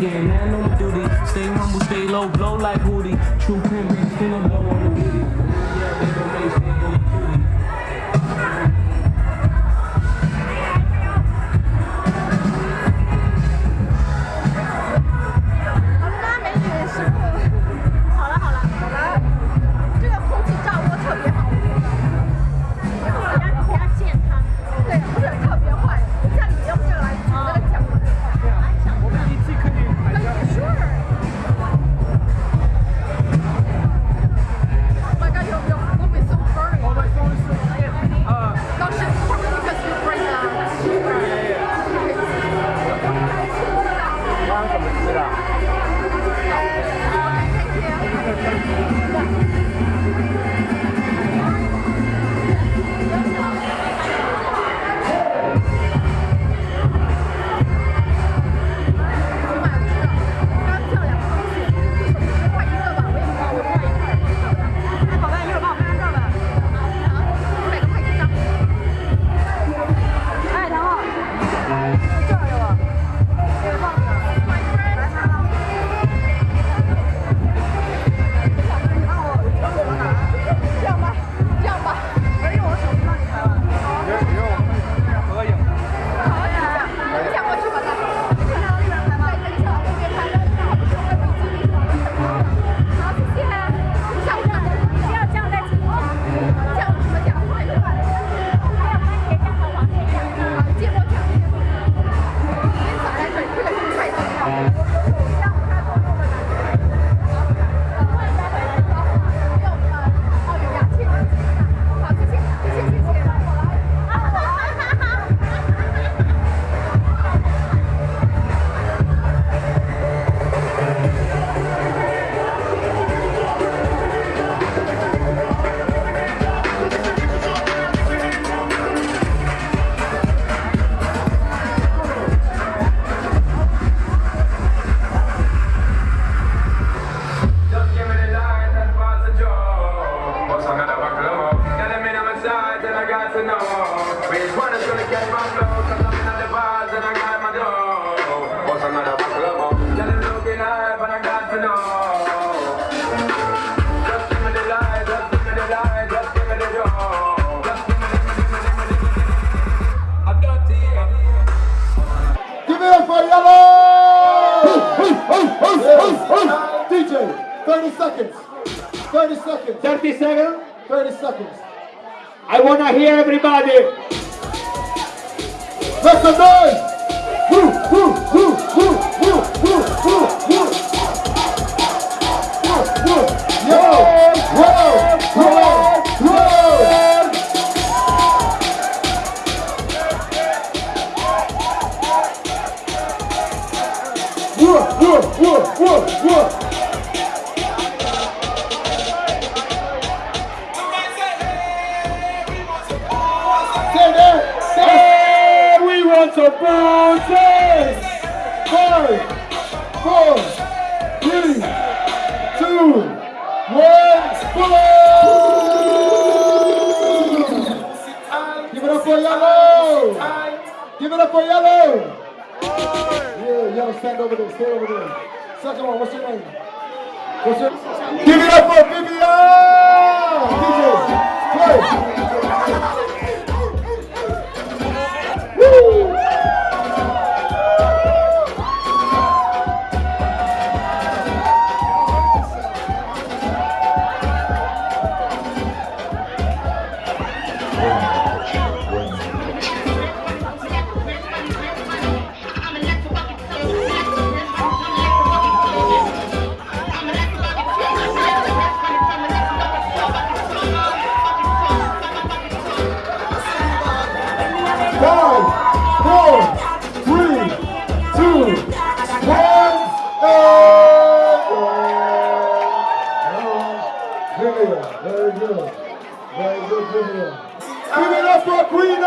again. Man on duty, stay humble, stay low, blow like Hootie. True pimp, spin a blow on the witty. Yeah. 30 seconds. 30 seconds. 30 seconds. 30 seconds. I want to hear everybody. Make some noise. Woo, woo, woo, woo, woo, booty. Five, four, three, two, one! Give it up for yellow! Give it up for yellow! Yeah, yellow, stand over there, stay over there. Second one, what's your name? What's your Give it up for Vivian! DJ, play! Very good. Very good, Vivian. Give it up for Queen